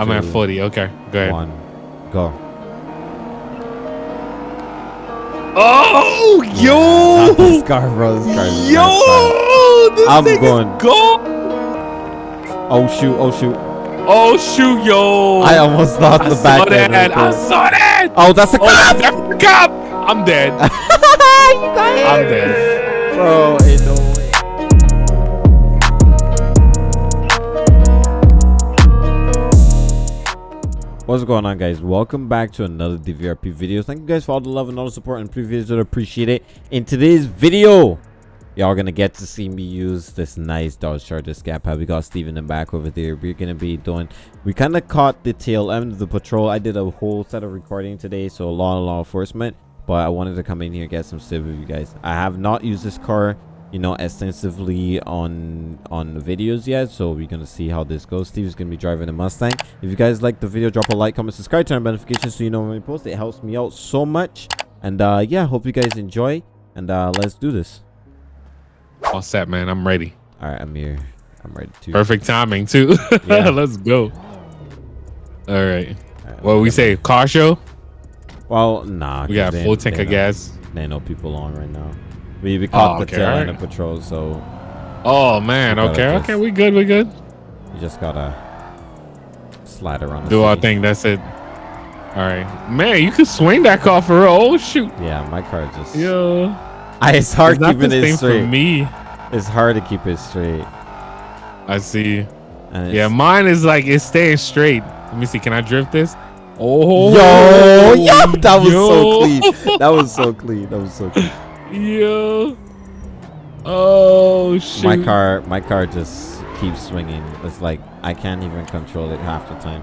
I'm at 40. Okay, go ahead. One, go. Oh, yo, this car, bro. This car is yo, this I'm thing going- gold. man. Oh shoot! Oh shoot! Oh shoot, yo! I almost lost I the back end. right I saw that. Oh, that's a Oh, cop, that's the cop. I'm dead. I'm dead. bro. What's going on guys? Welcome back to another dvrp video. Thank you guys for all the love and all the support and previous videos appreciate it. In today's video y'all gonna get to see me use this nice dodge charger scat pack we got steve in the back over there. We're gonna be doing we kind of caught the tail end of the patrol. I did a whole set of recording today so a lot of law enforcement but i wanted to come in here and get some civ with you guys. I have not used this car you know extensively on on videos yet so we're gonna see how this goes steve's gonna be driving a mustang if you guys like the video drop a like comment subscribe turn on notifications so you know when we post it helps me out so much and uh yeah hope you guys enjoy and uh let's do this All set, man. I'm ready. all right i'm here i'm ready to Perfect timing too. Yeah. Let's go. All right. All right, What we say? Car show? well nah We got a full tank of gas. they know people on right now we, we oh, caught Oh, the okay, tail end of patrol so Oh man. Okay. Okay. We good. We good. you just gotta slide around the Do our city. thing. That's it. All right. Man, you could swing that car for real. Oh shoot. yeah my car just Yeah. I, it's hard It's keeping it straight for me. it's hard to keep it straight I see. Yeah, mine is like it's staying straight. Let me see. Can I drift this? Oh, Yo, yo, that was yo. so clean. That was so clean. That was so clean. Yo. Oh shoot. My car, my car just keeps swinging. It's like I can't even control it half the time.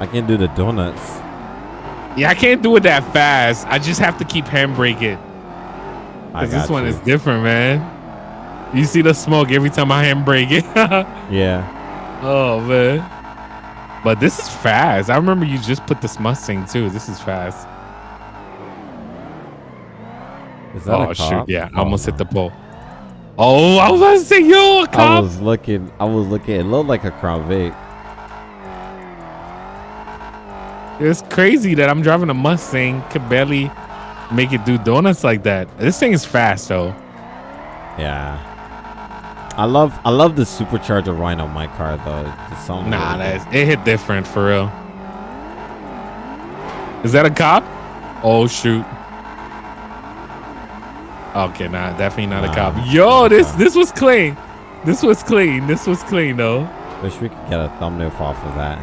I can't do the donuts. Yeah, I can't do it that fast. I just have to keep. I Cause this one you. is different, man. You see the smoke every time I handbrake it. yeah. oh man. But this is fast. I remember you just put this Mustang too. This is fast. Is that Oh a shoot! cop? Yeah, I Oh, almost hit the pole. Oh, I was about to say, yo, a I cop. was looking. I was looking. It looked like a Crown Vic. It's crazy that I'm driving a Mustang, could barely make it do donuts like that. This thing is fast though. Yeah. I love. I love the supercharger Rhino on my car though. The sound. Nah, really that's, it hit different for real. Is that a cop? Oh shoot. Okay, nah, definitely not Nah, a cop. Yo, this this was clean. This was clean. This was clean though. Wish we could get a thumbnail off of that.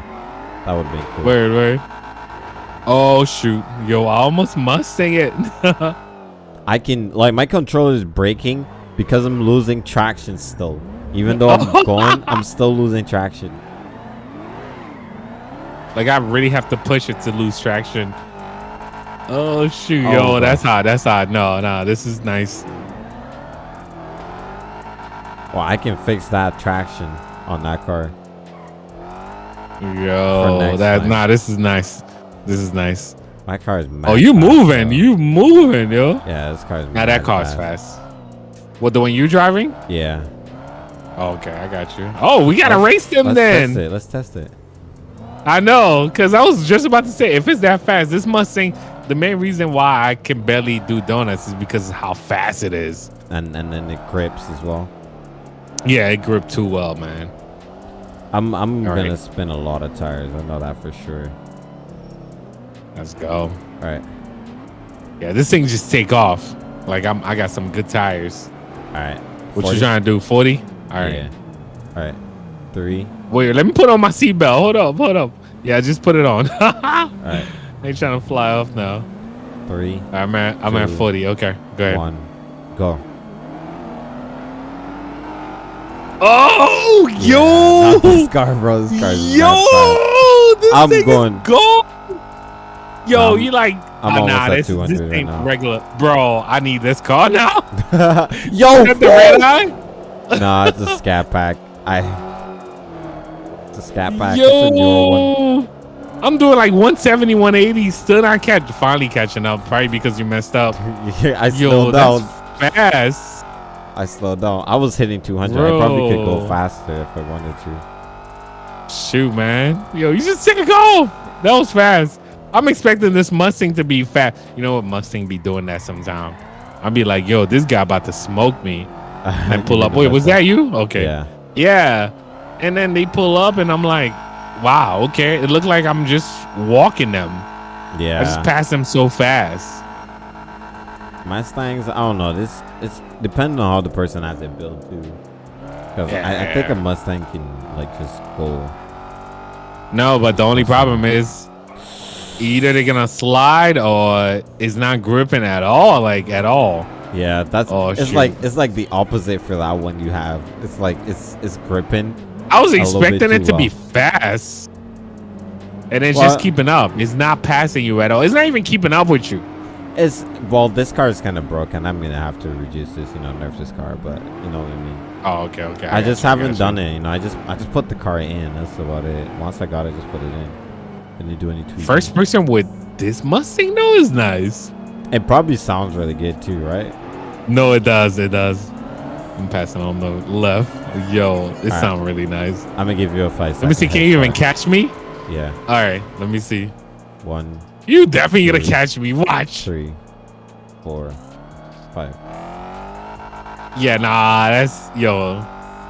That would be cool. Word, word. Oh shoot. Yo, I almost Mustang it. I can like my controller is breaking because I'm losing traction still. Even though I'm going, I'm still losing traction. like I really have to push it to lose traction. Oh shoot, Oh, yo, that's hot. That's hot. No, no, this is nice. Well, I can fix that traction on that car. Yo, that time. nah, this is nice. This is nice. My car is mad Oh, you fast, moving? though. You moving, yo? Yeah, this car is. Now that car's fast. What the one you driving? Yeah. Oh, okay, I got you. Oh, we gotta Let's- race them Let's then. test it. Let's test it. I know, cause I was just about to say, if it's that fast, this Mustang. The main reason why I can barely do donuts is because of how fast it is. And and then it grips as well. Yeah, it gripped too well, man. I'm I'm All gonna right. spin a lot of tires. I know that for sure. Let's go. All right. Yeah, this thing just take off. Like I'm, I got some good tires. All right. What 40? you trying to do? Forty? All right. Yeah. All right. Three. Wait, let me put on my seatbelt. Hold up, hold up. Yeah, just put it on. All right. They trying to fly off now. Three. I'm at I'm at 40. Okay, go ahead. One. Go. Oh, Yeah, not this yo, car, bro. This car is yo, this I'm thing going- is gold. Yo, I'm- you like? I'm oh, nah, this, 200 this right ain't now. regular, bro. I need this car now. Yo, the red eye? nah, it's a scat pack. I. It's a scat pack. It's a newer one. I'm doing like 170, 180. Still not catch, finally catching up. Probably because you messed up. Yeah, I Yo, down. fast. I slowed down. I was hitting 200. I probably could go faster if I wanted to. Shoot, man. Yo, you just take a go. That was fast. I'm expecting this Mustang to be fast. You know what Mustang be doing that sometime. I'll be like, yo, this guy about to smoke me. And pull up. Wait, was that you? Okay. Yeah. Yeah. And then they pull up and I'm like, wow, okay. It looked like I'm just walking them. Yeah. I just passed them so fast. Mustangs, I don't know. This it's depending on how the person has it built too. Because I, I think a Mustang can like just go. No, but the only problem is either they're gonna slide or it's not gripping at all, like at all. Yeah, that's Oh, it's shoot. like it's like the opposite for that one you have. It's like it's it's gripping. I was A little bit expecting it too to be fast. And it's Well- just keeping up. It's not passing you at all. It's not even keeping up with you. It's well, this car is kind of broken. I'm gonna have to reduce this, you know, nerf this car. But you know what I mean. Oh, okay, okay. I, just haven't done it. You know, I just I just put the car in. That's about it. Once I got it, just put it in. Didn't do any tweaking. First person with this Mustang though is nice. It probably sounds really good too, right? No, it does. It does. I'm passing on the left. Yo, it right. sounds really nice. I'm gonna give you a five. Let me see. Can you even catch me? Yeah, All right. Let me see. one, You definitely gonna catch me. Watch. three, four, five. Yeah, nah. That's yo.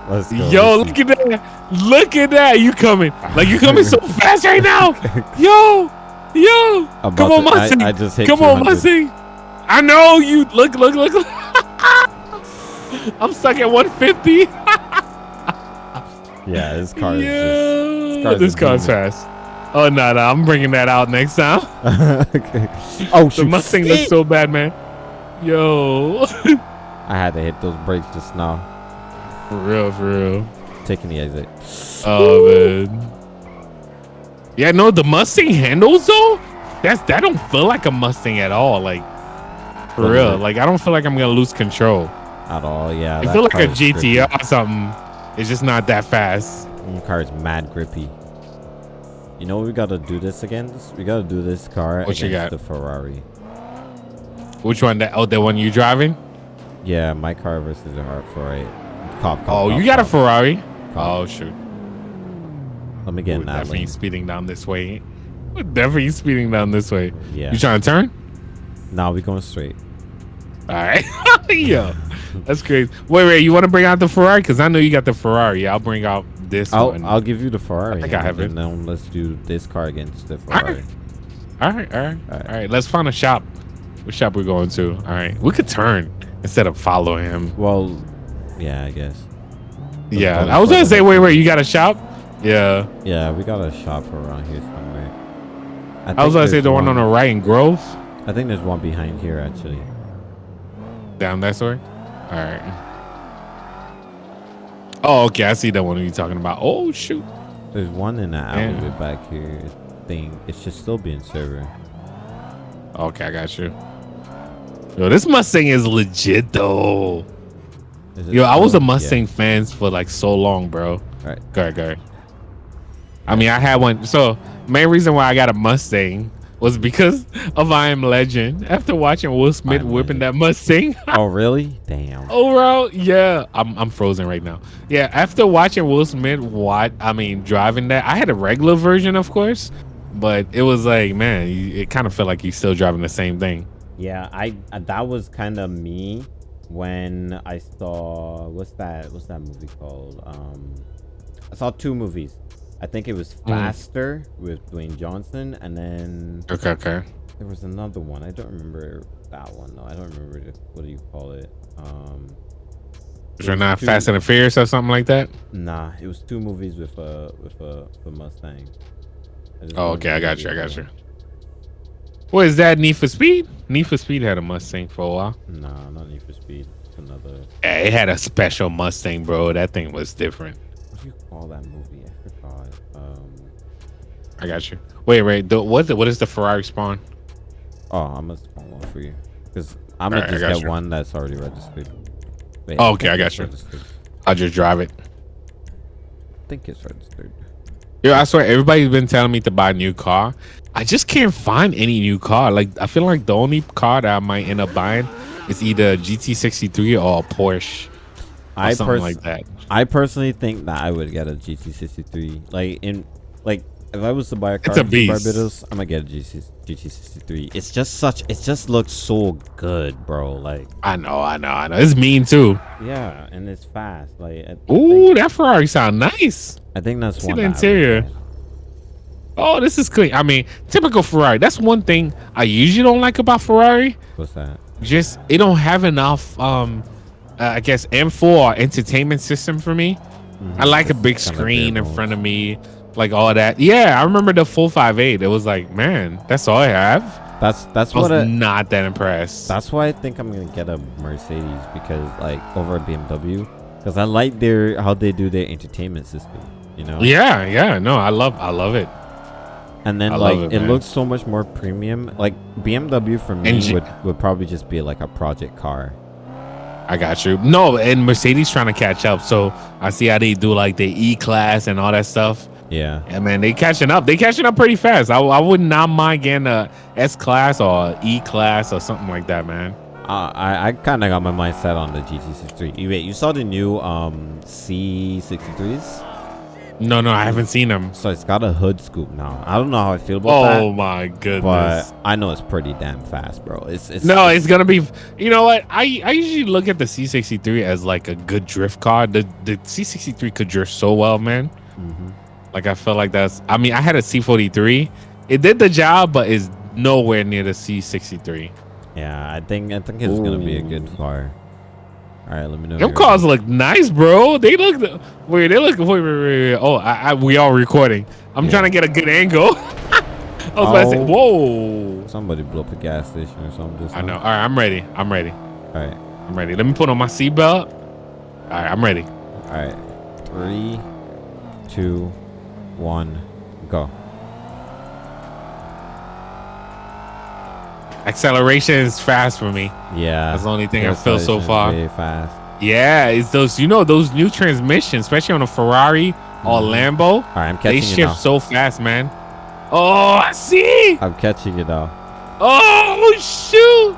Let's go. Yo, let's look at that. Look at that. You coming. Like you coming so fast right now. Yo. Yo. I'm Come on, to- I-. I just hit Come on, 200. I know you. Look, look, look. look. I'm stuck at 150. Yeah, this car is Yeah. car's This a car's fast. Oh no, no, I'm bringing that out next time. okay. Oh The shoot! Mustang looks so bad, man. Yo, I had to hit those brakes just now. for real, for real. Taking the exit. Oh man. Yeah, no, the Mustang handles though. That's that don't feel like a Mustang at all. Like for real. Like I don't feel like I'm gonna lose control. At all, yeah. I feel like a grippy. GTR or something. It's just not that fast. Mm, car is mad grippy. You know what we gotta do this against? We gotta do this car What you against got? the Ferrari. Which one? That oh, the one you driving? Yeah, my car versus the Hart Ferrari. Cop, cop, Oh, cop, you got a. Ferrari? Cop. Oh shoot. Let me get Ooh, that definitely lane. speeding down this way. Definitely speeding down this way. Yeah. You trying to turn? Now we going straight. All right. Yo, that's crazy. Wait, wait. You want to bring out the Ferrari? Because I know you got the Ferrari. I'll bring out this I'll one. I'll give you the Ferrari. think I have and it. then let's do this car against the. Ferrari. all right, all right, All right. all right. Let's find a shop. What shop we going to? All right. We could turn instead of following him. Well, yeah, I guess. Yeah. I was gonna further say, wait, wait. You got a shop? Yeah. Yeah, we got a shop around here somewhere. I was gonna say there's the one on the right in Grove. I think there's one behind here actually. Down that way. All right. Oh, okay. I see that one you're talking about. Oh shoot. There's one in the Damn. back here. Thing, it should still be in server. Okay, I got you. Yo, this Mustang is legit though. Is Yo, I was a still? Yeah. Mustang fan for like so long, bro. Alright. Go ahead, go ahead. I mean, I had one. So, main reason why I got a Mustang was because of I Am Legend. After watching Will Smith Am whipping Legend. that Mustang, Oh really? Damn. overall, yeah, I'm I'm frozen right now. Yeah, after watching Will Smith, what I mean, driving that, I had a regular version, of course, but it was like, man, it kind of felt like he's still driving the same thing. Yeah, I uh, that was kind of me when I saw what's that? What's that movie called? Um, I saw two movies. I think it was Mm. Faster with Dwayne Johnson, and then Okay, okay. there was another one. I don't remember that one though. I don't remember the, what do you call it. Um, was not two- Fast and the Furious or something like that. Nah, it was two movies with a with a, with a Mustang. Oh, okay, I got you, I got you. What is that? Need for Speed? Need for Speed had a Mustang for a while. Nah, not Need for Speed. It's another. Yeah, it had a special Mustang, bro. That thing was different. What do you call that movie? I. Um. I got you. Wait, wait. The, what? The, what is the Ferrari spawn? Oh, I'm gonna spawn one for you. Because I'm gonna I just get you. one that's already registered. Wait, Oh, okay, I got you. registered. I'll just drive it. I think it's registered. Yo, I swear, everybody's been telling me to buy a new car. I just can't find any new car. Like, I feel like the only car that I might end up buying is either a GT63 or a Porsche. I something like that. I personally think that I would get a GT63. Like in like if I was to buy a car It's a in beast. Barbados, I'm gonna get a GT, GT63. It's just such. It just looks so good, bro. Like I know, I know, I know. It's mean too. yeah, and it's fast. Like I, I Ooh, that Ferrari sound nice. I think that's see one. the that interior. Oh, this is clean. I mean, typical Ferrari. That's one thing I usually don't like about Ferrari. What's that? Just it don't have enough. Um, uh, I guess M4 entertainment system for me. I like a big screen in front of me, like all that. Yeah, I remember the full five eight. It was like, man, that's all I have. That's that's I was what. I, not that impressed. That's why I think I'm gonna get a Mercedes because like over a BMW because I like their how they do their entertainment system. You know. yeah, yeah. No, I love, I love it. And then I like it, it, looks so much more premium. Like BMW for me would would probably just be like a project car. I got you. No, and Mercedes trying to catch up. So I see how they do like the E class and all that stuff. Yeah. Yeah, man, they catching up. They catching up pretty fast. I, I would not mind getting a S class or E class or something like that, man. Uh, I I kind of got my mind set on the GT63. You wait, you saw the new um C63s? No, no, I haven't seen them. So it's got a hood scoop now. I don't know how I feel about that. Oh my goodness. But I know it's pretty damn fast, bro. It's it's no, it's gonna be. You know what? I I usually look at the C63 as like a good drift car. The the C63 could drift so well, man. Mhm. Like I felt like that's. I mean, I had a C43. It did the job, but is nowhere near the C63. Yeah, I think I think it's gonna be a good car. All right, let me know. Them your- cars look nice, bro. They look. Wait, they look. Wait, wait, wait. wait. Oh, I, I, we all recording. I'm Yeah. trying to get a good angle. I was about to say, Oh. whoa. Somebody blew up a gas station or something. I know. All right, I'm ready. I'm ready. All right, I'm ready. Let me put on my seatbelt. All right, I'm ready. all right. Three, two, one, go. Acceleration is fast for me. Yeah. That's the only thing I feel so far. Very fast. Yeah, it's those. You know those new transmissions, especially on a Ferrari or Mhm. Lambo. All right, I'm They catching you now. shift so fast, man. Oh, I see. I'm catching you now. Oh shoot.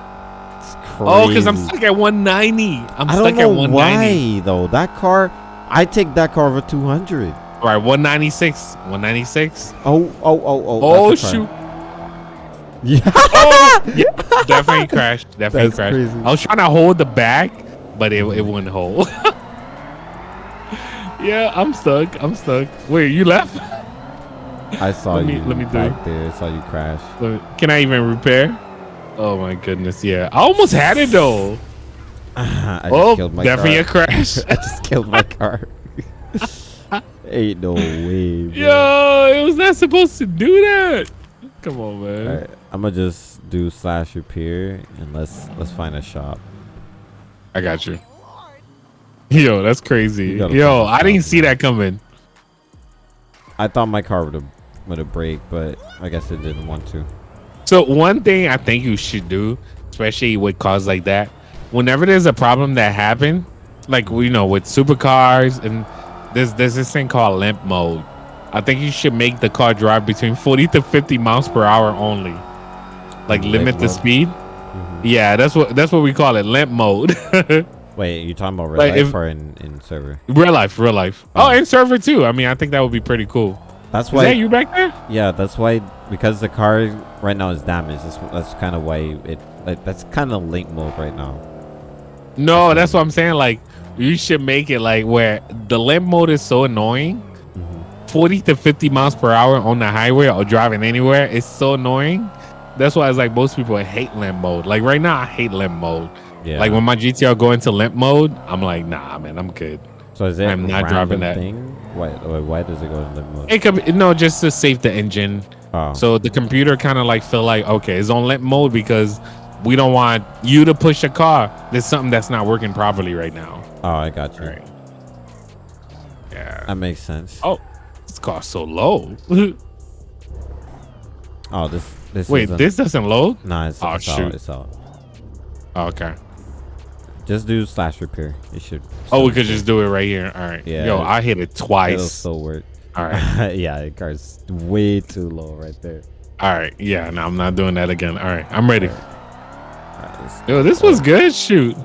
It's crazy. Oh, because I'm stuck at 190. I'm I stuck at 190. why though. That car, I take that car over 200. All right, 196. 196. Oh, oh, oh, oh. Oh, that's the car. shoot. Yeah. Oh, yeah, definitely crashed. Definitely That's crashed. crazy. I was trying to hold the back, but it, it wouldn't hold. yeah, I'm stuck. I'm stuck. Wait, you left? I saw Let me- you let me do back there. I saw you crash. Me- Can I even repair? Oh my goodness, yeah. I almost had it though. I just Oh, killed my definitely car. a crash. I just killed my car. Ain't no way. Bro. Yo, it was not supposed to do that. Come on, man. Alright, I'm gonna just do slash repair and let's let's find a shop. I got you. Yo, that's crazy. You Yo, I didn't see that coming. I thought my car would have would have break, but I guess it didn't want to. So one thing I think you should do, especially with cars like that, whenever there's a problem that happen, like you know with supercars and there's there's this thing called limp mode. I think you should make the car drive between 40 to 50 miles per hour only. Like Limp limit the mode? speed. Mhm. Yeah, that's what that's what we call it, limp mode. Wait, you talking about real Like, life if- or in, in server? real life, real life. Oh. Oh, and server too. I mean, I think that would be pretty cool. That's Is why. that you back there? Yeah, that's why because the car right now is damaged. That's, that's kind of why it like that's kind of limp mode right now. No, that's what I'm saying. Like, you should make it like where the limp mode is so annoying. Mm-hmm. 40 to 50 miles per hour on the highway or driving anywhere is so annoying. That's why it's like most people hate limp mode. Like right now, I hate limp mode. Yeah. Like when my GTR go into limp mode, I'm like, nah, man, I'm good. so is it I'm not driving that. Thing? Why? Why does it go in limp mode? It could be, no, just to save the engine. Oh, So the computer kind of like feel like, okay, it's on limp mode because we don't want you to push a car. There's something that's not working properly right now. oh, I got you. Right. Yeah. That makes sense. Oh, this car's so low. Oh, this this. Wait, this doesn't load? Nah, it's, Oh, it's out. shoot. It's out. Oh, okay. Just do slash repair. It should. Oh, we could just do it right here. All right. Yeah. Yo, I hit it twice. It'll still work. All right. yeah, the car's way too low right there. All right. Yeah. No, I'm not doing that again. All right. I'm ready. Alright, let's- Yo, this was oh. good. Shoot.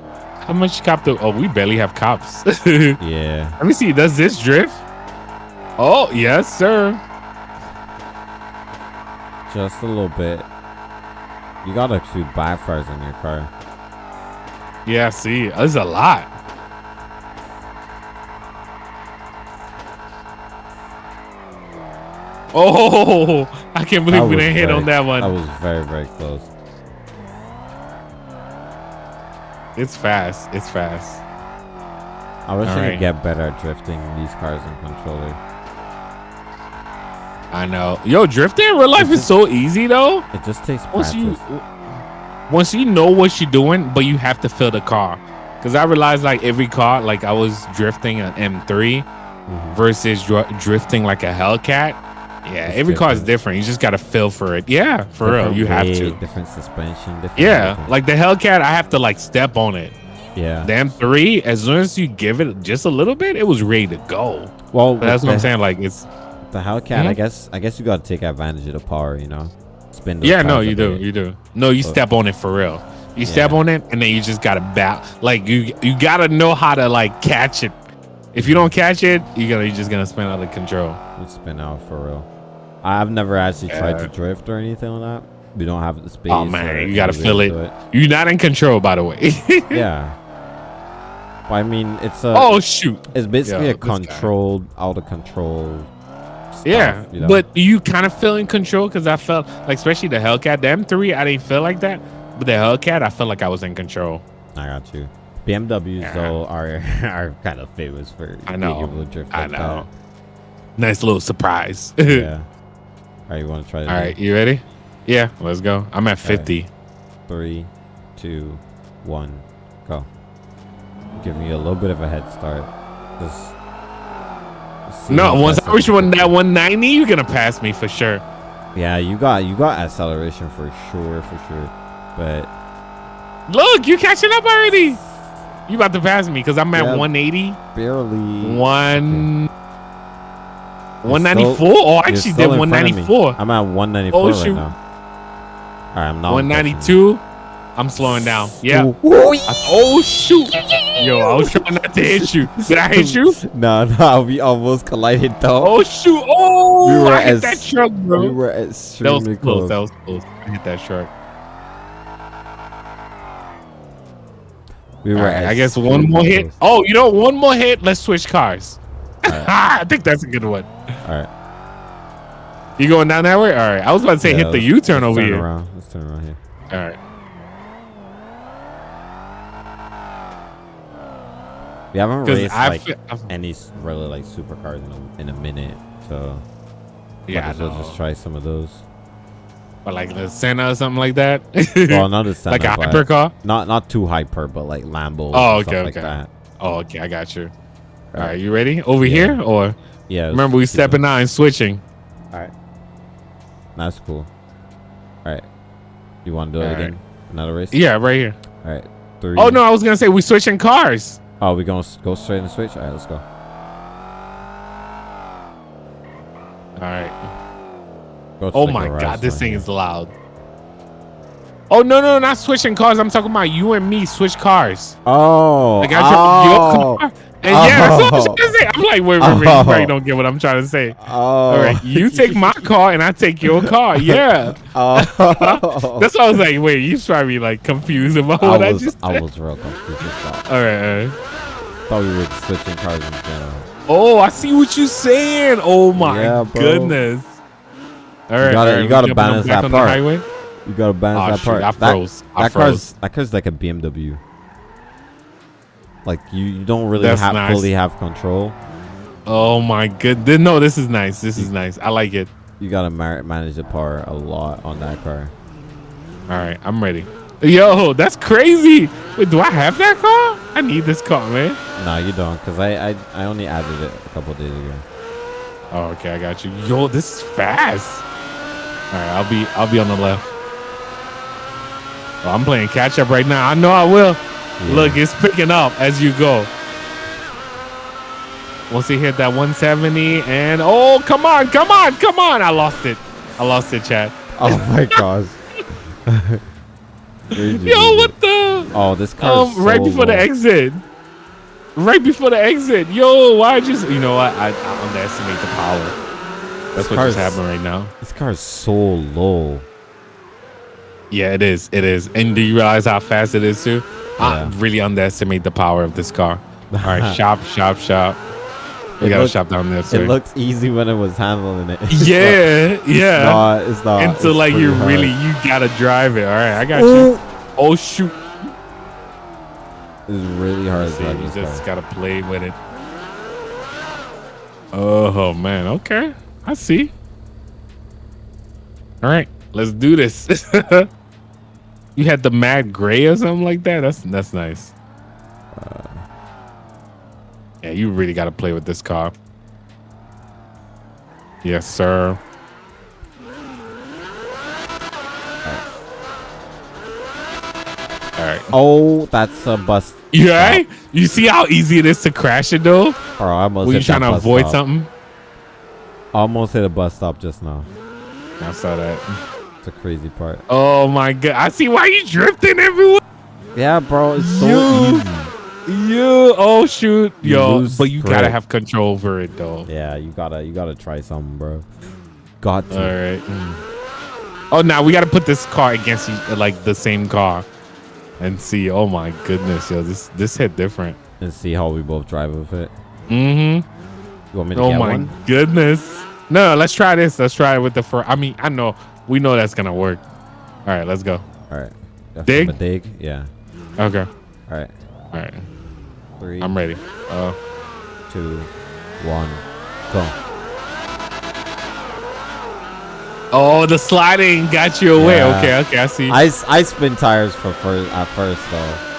How much cop do? Oh, we barely have cops. Yeah. Let me see. Does this drift? Oh, yes, sir. Just a little bit. You got a few backfires in your car. Yeah, see, there's a lot. Oh, I can't believe we didn't hit on that one. That was very, very close. It's fast. It's fast. I wish I Alright. could get better at drifting these cars in controller. I know. Yo, drifting in real life is so easy though. It just takes Once practice. you once you know what you're doing, but you have to fill the car. Cause I realized like every car, like I was drifting an M3 Mhm. versus dr- drifting like a Hellcat. Yeah, It's every car is different. different. You just gotta feel for it. Yeah, for real, Different you have to. Different suspension. Different Yeah, everything. like the Hellcat, I have to like step on it. yeah. The M3, as soon as you give it just a little bit, it was ready to go. well, that's what I'm saying. Like it's The Hellcat, I Mhm. guess. I guess you got to take advantage of the power. You know, spin. yeah, no, you do, you do. No, you step on it for real. You step on it, and then you just gotta bat. Like you, you gotta know how to like catch it. If you don't catch it, you're gonna you're just gonna spin out of control. You spin out for real. I've never actually tried to drift or anything like that. We don't have the space. Oh man, you gotta feel way it. You're not in control, by the way. yeah. But I mean, it's a. oh shoot. It's basically Yo, a this guy. controlled, out of control. Stuff, Yeah, you know? but you kind of feel in control because I felt like, especially the Hellcat, the M3, I didn't feel like that. But the Hellcat, I felt like I was in control. I got you. BMWs Yeah. though are are kind of famous for I being know. able to drift I like know. Nice little surprise. that. Yeah. All right, you want to try? All right, you ready? Yeah, let's go. I'm at 50. Three, two, one, go. Give me a little bit of a head start. Just. No, once I reach one that 190, you're gonna pass me for sure. Yeah, you got you got acceleration for sure, for sure. But Look, you catching up already. You about to pass me because I'm at Yeah. 180, barely. one, You're 194. still- oh, I actually did in front of me. 194. I'm at 194 Oh, right now. All right, I'm not. 192. I'm slowing down. Yeah. Ooh. I- oh shoot. Yo, I was trying not to hit you. Did I hit you? No, no, we almost collided though. Oh shoot. Oh, We were I hit that truck, bro. we were that was extremely close. close. That was close. I hit that truck. we were. Alright, I guess one more hit. Oh, you know, one more hit. Let's switch cars. Alright. I think that's a good one. All right. You going down that way? All right. I was about to say Yeah, hit the U-turn let's over turn here. Around. Let's turn around here. All right. We haven't raced I like feel, I- any really like supercars in a, in a minute, so yeah, might as well just try some of those. But like the Senna or something like that. Well, not a like a Senna, hypercar. not not too hyper, but like Lambo. Oh, okay, like okay. that. Oh, okay, I got you. All Alright. you ready? Over Yeah. here or Yeah. remember we stepping out and switching? All right. That's cool. All right. You want to do it Alright. again? Another race? Yeah, right here. All right. Three. Oh no, I was gonna say we switching cars. Oh, we gonna go straight and switch. All right, let's go. All right. Go Oh my god, this thing here. is loud. Oh no, no, not switching cars. I'm talking about you and me switch cars. Oh. Like I drove your oh. car. And yeah, that's I was Oh. trying to say. I'm like, wait, wait, wait, you Oh. probably don't get what I'm trying to say. Oh. All right, you take my car and I take your car. Yeah. Oh. That's why I was like, wait, you try to be like confused about I what I, was, just I said. was real confused that. All right, all right. Thought we were switching cars in general. Oh, I see what you're saying. Oh my Yeah, goodness. All right, gotta- all right, you gotta balance that part. You gotta balance Oh, that shoot, part. I that froze. I that froze. car's that car's like a BMW. Like you, you don't really That's have nice. fully have control. Oh my goodness! No, this is nice. This is nice. I like it. You gotta mar- manage the power a lot on that car. All right, I'm ready. Yo, that's crazy. Wait, do I have that car? I need this car, man. No, you don't, cause I I, I only added it a couple days ago. Oh, okay, I got you. Yo, this is fast. All right, I'll be I'll be on the left. Oh, I'm playing catch up right now. I know I will. Yeah. Look, it's picking up as you go. Once he hit that 170, and oh, come on, come on, come on! I lost it. I lost it, Chad. Oh my gosh. Yo, what the? Oh, this car. Um, right so before the exit. Right before the exit. Yo, why just? You know what? I, I underestimate the power. That's This what just happened right now. This car is so low. Yeah, it is. It is. And do you realize how fast it is too? I Yeah. really underestimate the power of this car. All right, shop, shop, shop. We It gotta look- shop down there. It looks easy when it was handling it. It's yeah, not- yeah. It's not. It's not. Until it's like you hard. really, you gotta drive it. All right, I got Ooh. you. Oh. oh shoot! It's really hard to See, drive you this just car. gotta play with it. Oh man, okay, I see. All right, let's do this. you had the mad gray or something like that. That's that's nice. Uh, yeah, you really gotta play with this car. Yes, sir. All right. Oh, that's a bus. You all right? You see how easy it is to crash it though? Or I almost Were you trying to avoid stop. something? Almost hit a bus stop just now. I saw that. A crazy part. Oh my god! I see why you drifting everywhere. Yeah, bro, it's so You- easy. You oh shoot, You yo! But you gotta have control over it though. Yeah, you gotta, you gotta try something, bro. Got to. All right. Oh, now we gotta put this car against like the same car, and see. Oh my goodness, yo! This this hit different. And see how we both drive with it. Mm-hmm. You want me to Oh get my goodness. No, let's try this. Let's try it with the first. I mean, I know we know that's gonna work. All right, let's go. All right. Dig? Dig? Yeah. Okay. All right. All right. Three, I'm ready. Uh, two, one, go. oh, the sliding got you away. Yeah. Okay, okay, I see. I, I spin tires for first at first though.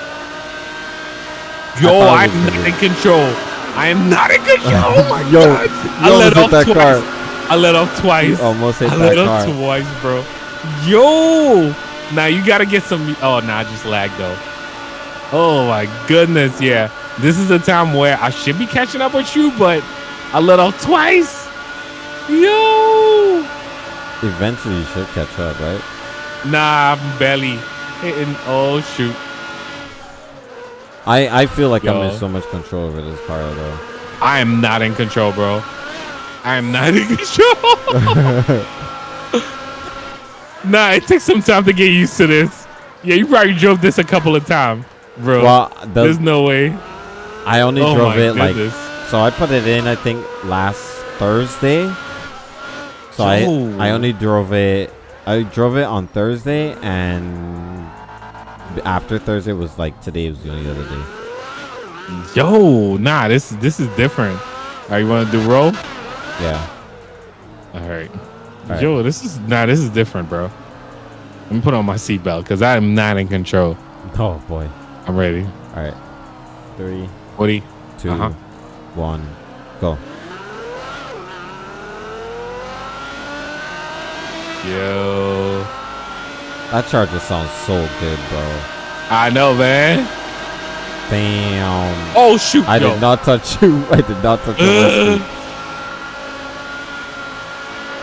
Yo, I'm not in control. I am not in control. Oh my Yo, god! I let off that twice. car. I let off twice. You almost hit I let off twice, bro. Yo, now you gotta get some. Oh, nah, I just lag though. Oh my goodness, yeah. This is the time where I should be catching up with you, but I let off twice. Yo, Eventually, you should catch up, right? nah, I'm barely hitting. Oh shoot. I I feel like I'm in so much control over this car though. I am not in control, bro. I am not in control. nah, it takes some time to get used to this. Yeah, you probably drove this a couple of times, bro. Well, There's no way. I only oh drove my it like goodness. so. I put it in I think last Thursday. So Yo. I I only drove it. I drove it on Thursday and after Thursday was like today was the only other day. Yo, nah, this this is different. All right, you want to do roll? Yeah. All right. Yo, this is nah, this is different, bro. Let me put on my seatbelt because I am not in control. Oh boy. I'm ready. All right. Three, Woody. two, Uh-huh. one, go. Yo, That charger sounds so good, bro. I know, man. Damn. Oh shoot! I yo. did not touch you. I did not touch you.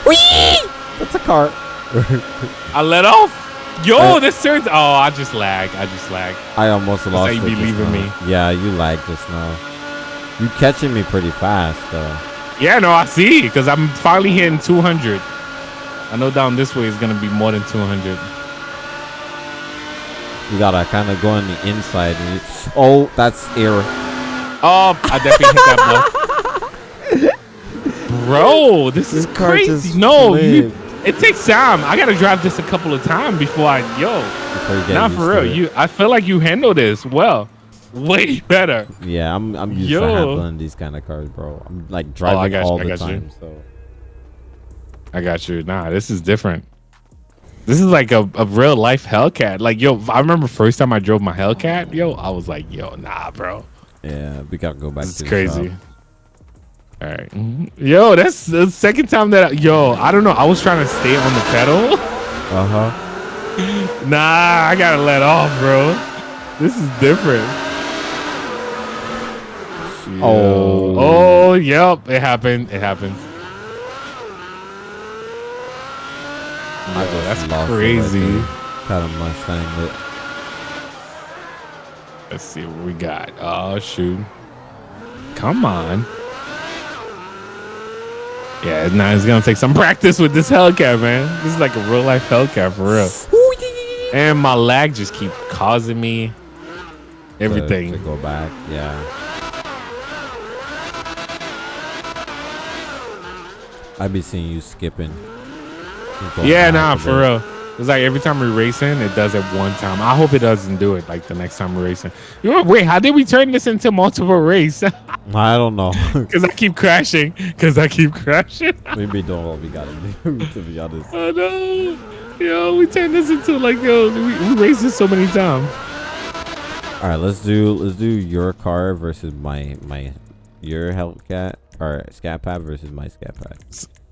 Uh, That's a car. I let off. Yo, I- this turns. Oh, I just lag. I just lag. I almost lost you be leaving me. Yeah, you lagged just now. You catching me pretty fast though. Yeah, no, I see. Because I'm finally hitting 200. I know down this way is gonna be more than 200. You gotta kind of go on the inside. And you, oh, that's air. Oh, I definitely hit that block. Bro, this, is This crazy. No, you, it takes time. I gotta drive this a couple of times before I yo. Before you get Not for real. You, I feel like you handle this well, way better. Yeah, I'm I'm used Yo. to handling these kind of cars, bro. I'm like driving oh, you, all I the got you. time. So I got you. Nah, this is different. This is like a, a real life Hellcat. Like, yo, I remember first time I drove my Hellcat, yo, I was like, yo, nah, bro. yeah, we gotta go back This to is the crazy. Shop. All right. Mhm. Yo, that's the second time that, I, yo, I don't know. I was trying to stay on the pedal. Uh huh. nah, I gotta let off, bro. This is different. Oh. Oh, yep. It happened. It happened. I Yo, that's lost it right crazy. there. Kind of Mustang it. Let's see what we got. Oh shoot! Come on. Yeah, now it's gonna take some practice with this Hellcat, man. This is like a real life Hellcat for real. And my lag just keep causing me everything. To, to go back, yeah. I be seeing you skipping. Yeah, nah, for real. It's like every time we're racing, it does it one time. I hope it doesn't do it like the next time we're racing. You wait, how did we turn this into multiple race? I don't know. Because I keep crashing. Because I keep crashing. Maybe don't what we gotta do, to be honest. Oh no. Yo, we turned this into like yo, we, we raced this so many times. All right, let's do let's do your car versus my my your Hellcat or Scat Pack versus my Scat Pack.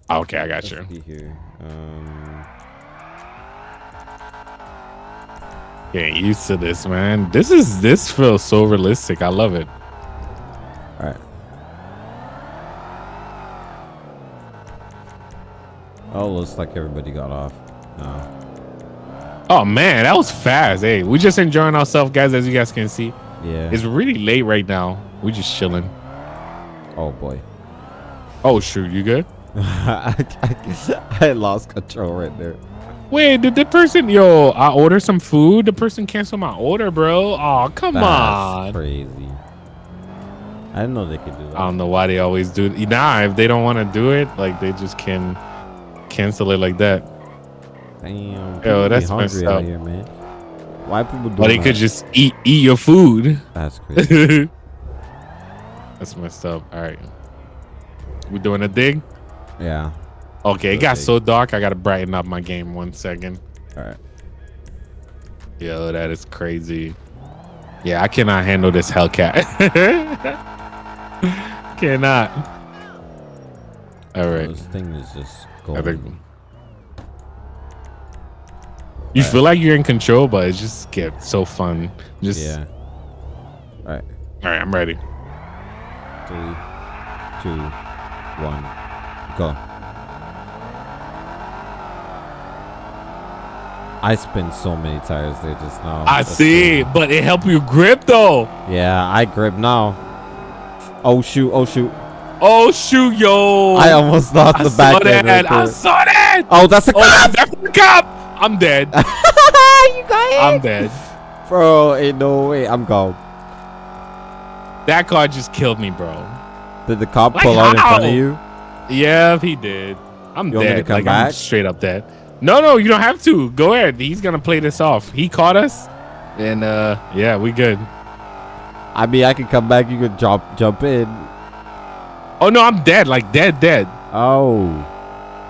Okay, I got let's you. Here. Um, Getting used to this, man. This is this feels so realistic. I love it. All right. Oh, looks like everybody got off. No. Oh man, that was fast. Hey, we just enjoying ourselves, guys, as you guys can see. Yeah. It's really late right now. We're just chilling. Oh boy. Oh shoot, you good? I, I, I lost control right there. Wait, did the person yo? I ordered some food. The person canceled my order, bro. Oh, come on. That's on. Crazy. I didn't know they could do that. I don't know why they always do. Nah, if they don't want to do it, like they just can cancel it like that. Damn. Yo, that's messed up. Here, man. Why people do? Well, they could just eat eat your food. That's crazy. that's messed up. All right, we doing a dig. Yeah. Okay, it got so dark. I gotta brighten up my game one second. All right. Yo, that is crazy. Yeah, I cannot handle this Hellcat. cannot. All right. this thing is just going. You feel like you're in control, but it just gets so fun. Just yeah. All right. All right, I'm ready. Three, two, one, go. I spent so many tires there just now. I That's see, cool. but it helped you grip though. Yeah, I grip now. Oh shoot! Oh shoot! Oh shoot, yo! I almost lost I the back end. Right I saw that. Oh, that's a oh, cop. That's a cop. I'm dead. you got it. I'm dead. Bro, ain't no way. I'm gone. That car just killed me, bro. Did the cop like pull out in front of you? Yeah, he did. I'm you dead. like back? I'm straight up dead. No, no, you don't have to. Go ahead. He's gonna play this off. He caught us, and uh, yeah, we good. I mean, I can come back. You could jump, jump in. Oh no, I'm dead. Like dead, dead. Oh,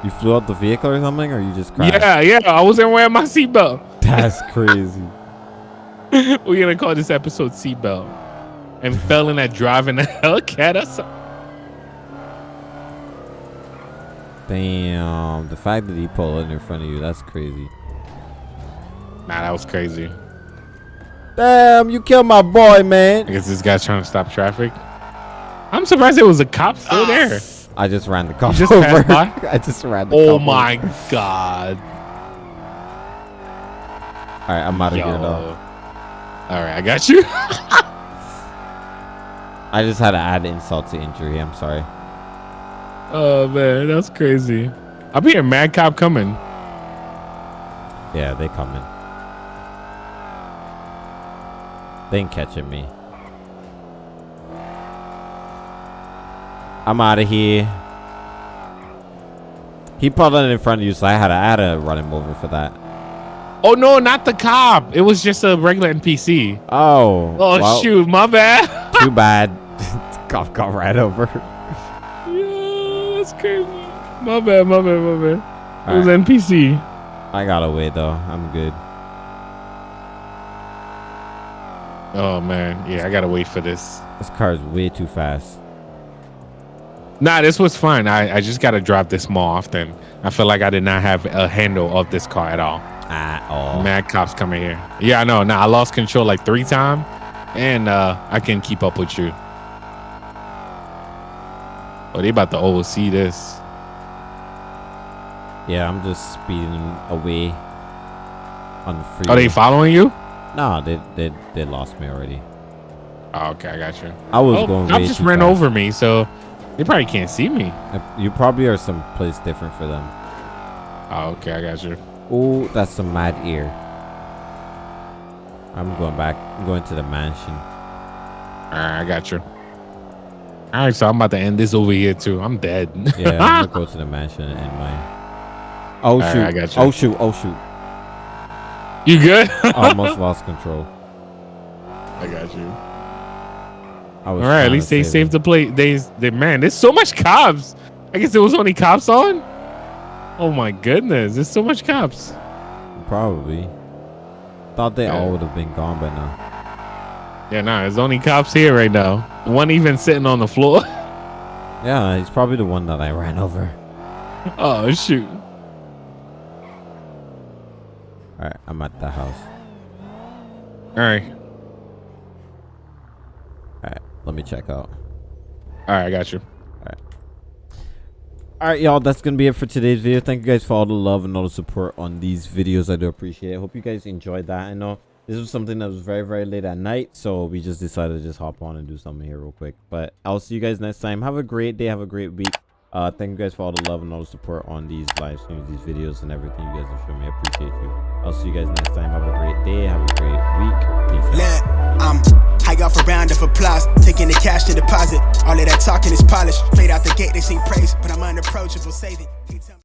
you flew out the vehicle or something, or you just crashed? Yeah, yeah. I wasn't wearing my seatbelt. That's crazy. We're gonna call this episode seatbelt, and fell in that driving the Hellcat or something. Damn, the fact that he pulled in in front of you, that's crazy. Nah, that was crazy. Damn, you killed my boy, man. I guess this guy's trying to stop traffic. I'm surprised it was a cop still there. I just ran the cop just over. I just ran the cop. Oh my over. god. All right, I'm out of Yo. here though. All right, I got you. I just had to add insult to injury. I'm sorry. Oh man, that's crazy. I'll be a mad cop coming. Yeah, they coming. They ain't catching me. I'm out of here. He pulled in in front of you, so I had to, I had to run him over for that. Oh no, not the cop. It was just a regular NPC. Oh. Oh well, shoot, my bad. too bad. cop got right over crazy. My bad, my bad, my bad. All it was right. NPC. I got away though. I'm good. Oh man, yeah, I gotta wait for this. This car is way too fast. Nah, this was fine. I, I just gotta drop this more often. I feel like I did not have a handle of this car at all. At all. Mad cops coming here. Yeah, I know. Now nah, I lost control like three times, and uh, I can keep up with you. Oh, they about to oversee this. Yeah, I'm just speeding away on the freeway. Are they following you? No, they they they lost me already. Oh, okay, I got you. I was oh, going. I just ran fast. over me, so they probably can't see me. You probably are someplace different for them. Oh, okay, I got you. Oh, that's some mad ear. I'm going back. I'm going to the mansion. All right, I got you. All right, so I'm about to end this over here too. I'm dead. Yeah, I'm gonna go to the mansion and end mine. Oh Alright, shoot! I got you. Oh shoot! Oh shoot! you good? Almost lost control. I got you. I was All right, at least they save saved him. the plate. They, they, man, there's so much cops. I guess there was only cops on. Oh my goodness, there's so much cops. Probably. Thought they Yeah. all would have been gone by now. Yeah, nah, there's only cops here right now. One even sitting on the floor. Yeah, he's probably the one that I ran over. oh shoot. All right, I'm at the house. All right, All right, let me check out. all right, I got you. All right, Alright, y'all, that's going to be it for today's video. Thank you guys for all the love and all the support on these videos. I do appreciate it. Hope you guys enjoyed that. I know this was something that was very, very late at night, so we just decided to just hop on and do something here real quick. But I'll see you guys next time. Have a great day. Have a great week. Uh, thank you guys for all the love and all the support on these live streams, these videos, and everything you guys have shown me. I appreciate you. I'll see you guys next time. Have a great day. Have a great week. Peace I'm high off a round of applause, taking the cash to deposit. All of that talking is polished. Straight out the gate, they sing praise, but I'm unapproachable, saving.